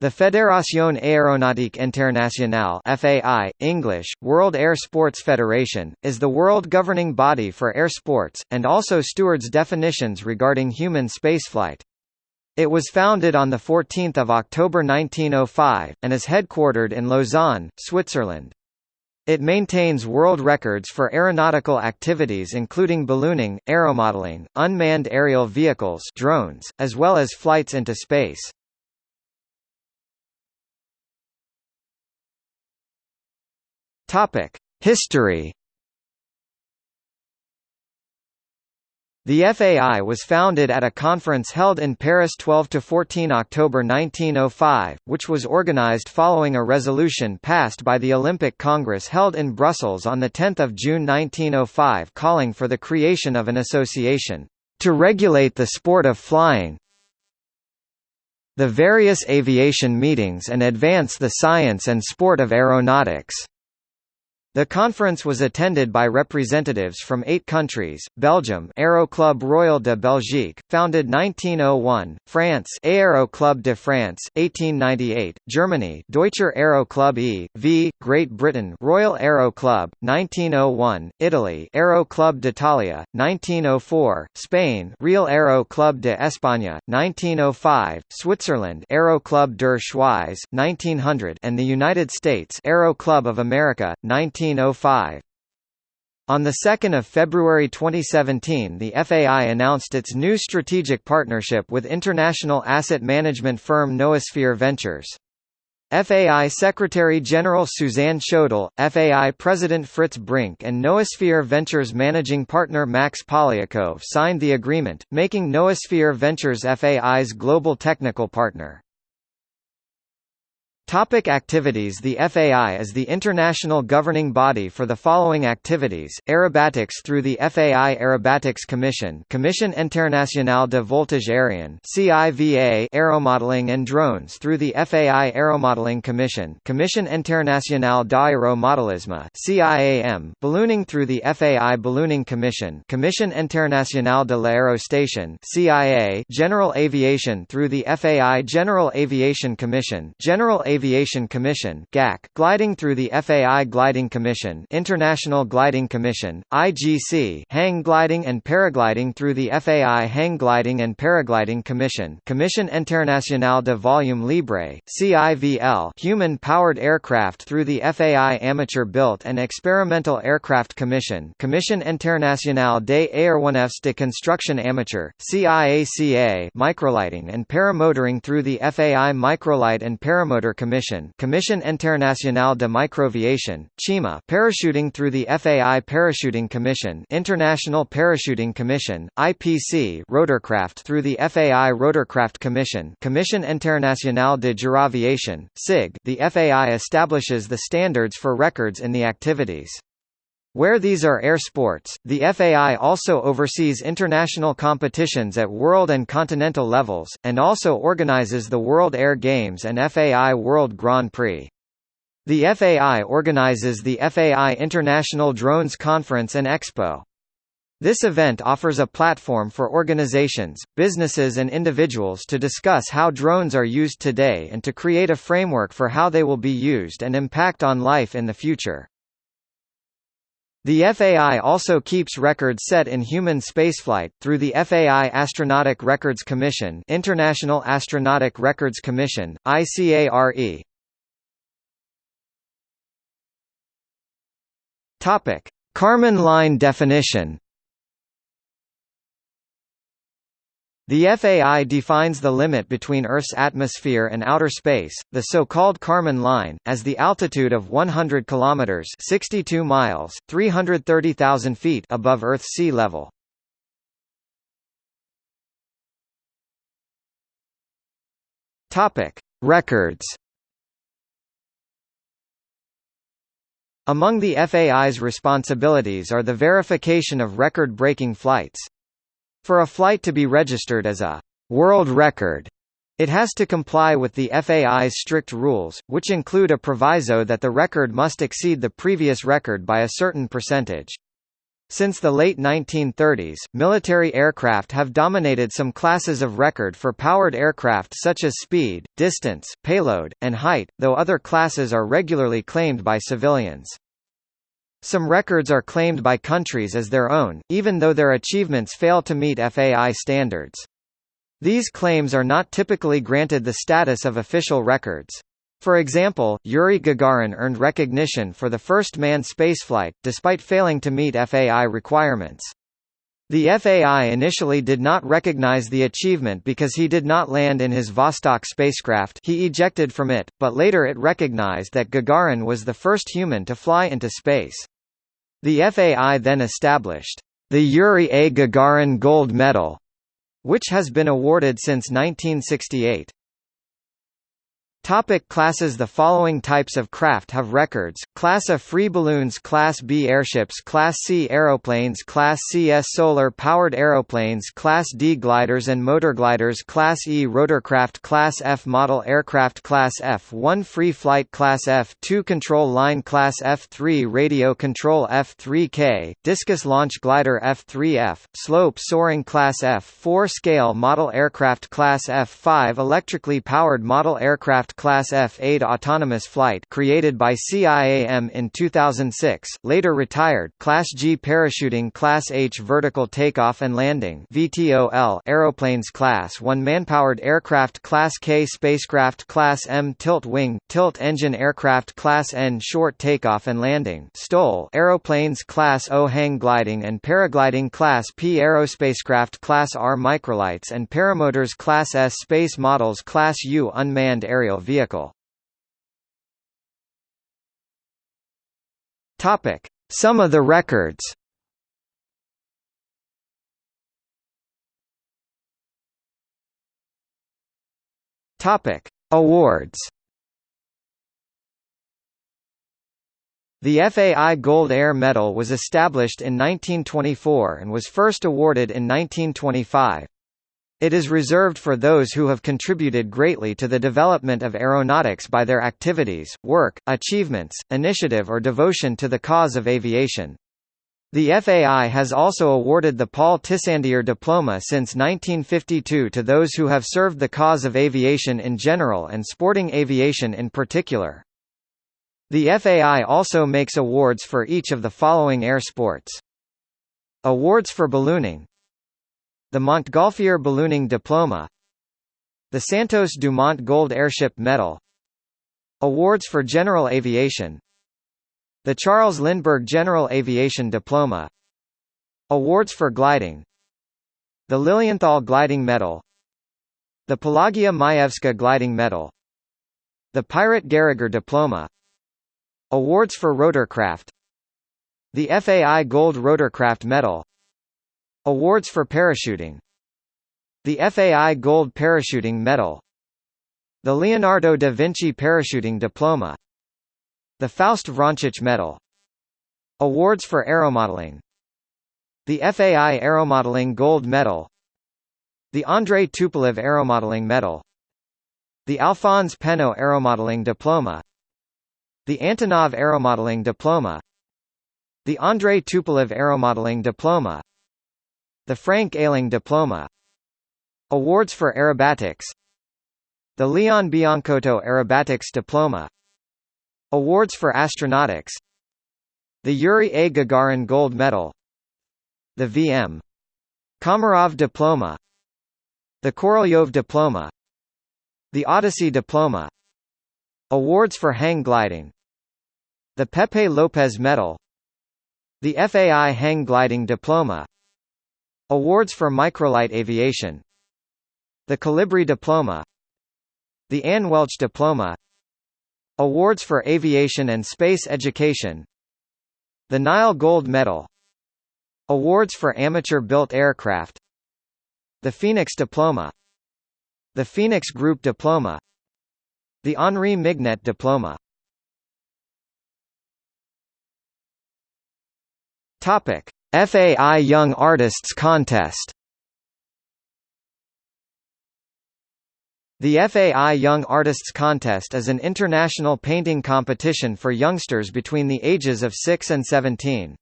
The Fédération Aéronautique Internationale FAI, English, World Air Sports Federation, is the world governing body for air sports, and also stewards definitions regarding human spaceflight. It was founded on 14 October 1905, and is headquartered in Lausanne, Switzerland. It maintains world records for aeronautical activities including ballooning, aeromodeling, unmanned aerial vehicles drones, as well as flights into space. Topic: History. The FAI was founded at a conference held in Paris 12–14 October 1905, which was organized following a resolution passed by the Olympic Congress held in Brussels on 10 June 1905 calling for the creation of an association, "...to regulate the sport of flying the various aviation meetings and advance the science and sport of aeronautics." The conference was attended by representatives from eight countries, Belgium Aero Club Royal de Belgique, founded 1901, France Aero Club de France, 1898, Germany Deutscher Aero Club e.V., Great Britain Royal Aero Club, 1901, Italy Aero Club d'Italia, 1904, Spain Real Aero Club de España, 1905, Switzerland Aero Club der Schweiz, 1900 and the United States Aero Club of America, 19 1905. On 2 February 2017 the FAI announced its new strategic partnership with international asset management firm Noosphere Ventures. FAI Secretary-General Suzanne Schodel, FAI President Frits Brink and Noosphere Ventures managing partner Max Polyakov signed the agreement, making Noosphere Ventures FAI's global technical partner. Topic activities. The FAI is the international governing body for the following activities, aerobatics through the FAI Aerobatics Commission. Commission Internationale de Voltige Aérien CIVA Aeromodeling and drones through the FAI Aeromodeling Commission. Commission Internationale d'Aéromodelisme CIAM Ballooning through the FAI Ballooning Commission. Commission Internationale de l'Aérostation CIA General Aviation through the FAI General Aviation Commission. General Aviation Aviation Commission (GAC), gliding through the FAI Gliding Commission, International Gliding Commission (IGC), hang gliding and paragliding through the FAI Hang Gliding and Paragliding Commission, Commission Internationale de Vol Libre (CIVL), human-powered aircraft through the FAI Amateur Built and Experimental Aircraft Commission, Commission Internationale des Aéronefs de Construction Amateur (CIACA), microlighting and paramotoring through the FAI Microlight and Paramotor Commission Commission Commission Internationale de Microaviation, CIMA parachuting through the FAI Parachuting Commission International Parachuting Commission, IPC rotorcraft through the FAI Rotorcraft Commission Commission Internationale de Giraviation, CIG the FAI establishes the standards for records in the activities. Where these are air sports, the FAI also oversees international competitions at world and continental levels, and also organizes the World Air Games and FAI World Grand Prix. The FAI organizes the FAI International Drones Conference and Expo. This event offers a platform for organizations, businesses and individuals to discuss how drones are used today and to create a framework for how they will be used and impact on life in the future. The FAI also keeps records set in human spaceflight, through the FAI Astronautic Records Commission International Astronautic Records Commission, ICARE. Kármán line definition The FAI defines the limit between Earth's atmosphere and outer space, the so-called Kármán line, as the altitude of 100 kilometers (62 miles, 330,000 feet) above Earth's sea level. Topic: Records. Among the FAI's responsibilities are the verification of record-breaking flights. For a flight to be registered as a world record, it has to comply with the FAI's strict rules, which include a proviso that the record must exceed the previous record by a certain percentage. Since the late 1930s, military aircraft have dominated some classes of record for powered aircraft such as speed, distance, payload, and height, though other classes are regularly claimed by civilians. Some records are claimed by countries as their own, even though their achievements fail to meet FAI standards. These claims are not typically granted the status of official records. For example, Yuri Gagarin earned recognition for the first manned spaceflight, despite failing to meet FAI requirements. The FAI initially did not recognize the achievement because he did not land in his Vostok spacecraft he ejected from it, but later it recognized that Gagarin was the first human to fly into space. The FAI then established the Yuri A. Gagarin Gold Medal, which has been awarded since 1968. Topic classes The following types of craft have records, Class A free balloons Class B airships Class C aeroplanes Class CS solar-powered aeroplanes Class D gliders and motor gliders Class E rotorcraft Class F model aircraft Class F1 free flight Class F2 control line Class F3 radio control F3K, discus launch glider F3F, slope soaring Class F4 scale model aircraft Class F5 electrically powered model aircraft Class F-8 autonomous flight created by CIAM in 2006, later retired Class G parachuting Class H vertical takeoff and landing VTOL aeroplanes Class 1 manpowered aircraft Class K spacecraft Class M tilt wing, tilt engine aircraft Class N short takeoff and landing STOL aeroplanes Class O hang gliding and paragliding Class P aerospacecraft Class R microlights and paramotors Class S space models Class U unmanned aerial vehicle. Topic: Some of the records. Topic: Awards. The FAI Gold Air Medal was established in 1924 and was first awarded in 1925. It is reserved for those who have contributed greatly to the development of aeronautics by their activities, work, achievements, initiative or devotion to the cause of aviation. The FAI has also awarded the Paul Tissandier Diploma since 1952 to those who have served the cause of aviation in general and sporting aviation in particular. The FAI also makes awards for each of the following air sports. Awards for ballooning the Montgolfier Ballooning Diploma The Santos Dumont Gold Airship Medal Awards for General Aviation The Charles Lindbergh General Aviation Diploma Awards for Gliding The Lilienthal Gliding Medal The Pelagia Majewska Gliding Medal The Pirat Gehriger Diploma Awards for Rotorcraft The FAI Gold Rotorcraft Medal Awards for parachuting. The FAI Gold Parachuting Medal. The Leonardo da Vinci Parachuting Diploma. The Faust Vrančić Medal. Awards for Aeromodeling. The FAI Aeromodeling Gold Medal. The Andrei Tupolev Aeromodeling Medal. The Alphonse Pénaud Aeromodeling Diploma. The Antonov Aeromodeling Diploma. The Andrei Tupolev Aeromodeling Diploma the Frank Ehling Diploma Awards for Aerobatics The Leon Biancotto Aerobatics Diploma Awards for Astronautics The Yuri A. Gagarin Gold Medal The V.M. Komarov Diploma The Korolyov Diploma The Odyssey Diploma Awards for Hang Gliding The Pepe Lopez Medal The FAI Hang Gliding Diploma Awards for Microlight Aviation. The Colibri Diploma. The Ann Welch Diploma. Awards for Aviation and Space Education. The Nile Gold Medal. Awards for Amateur-Built Aircraft. The Phoenix Diploma. The Phoenix Group Diploma. The Henri Mignet Diploma. Topic FAI Young Artists Contest The FAI Young Artists Contest is an international painting competition for youngsters between the ages of 6 and 17.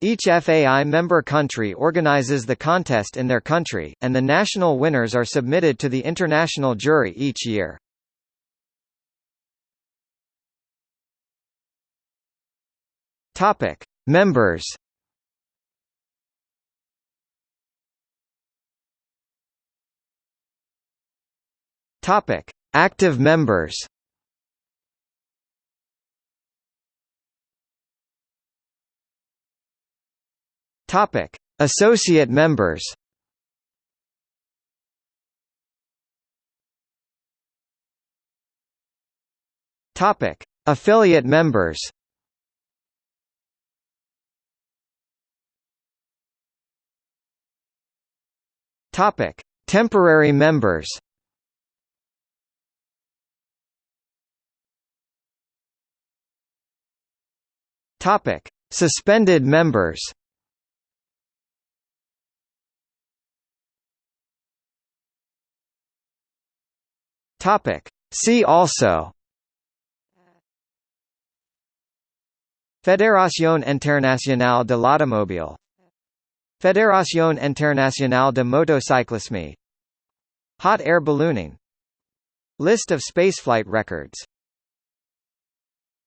Each FAI member country organizes the contest in their country, and the national winners are submitted to the international jury each year. Members. Topic: Active members. Topic: Associate members. Topic: Affiliate members. Topic: Temporary members. Topic: Suspended members. Topic: See also. Fédération internationale de l'automobile Fédération internationale de motocyclisme Hot air ballooning. List of spaceflight records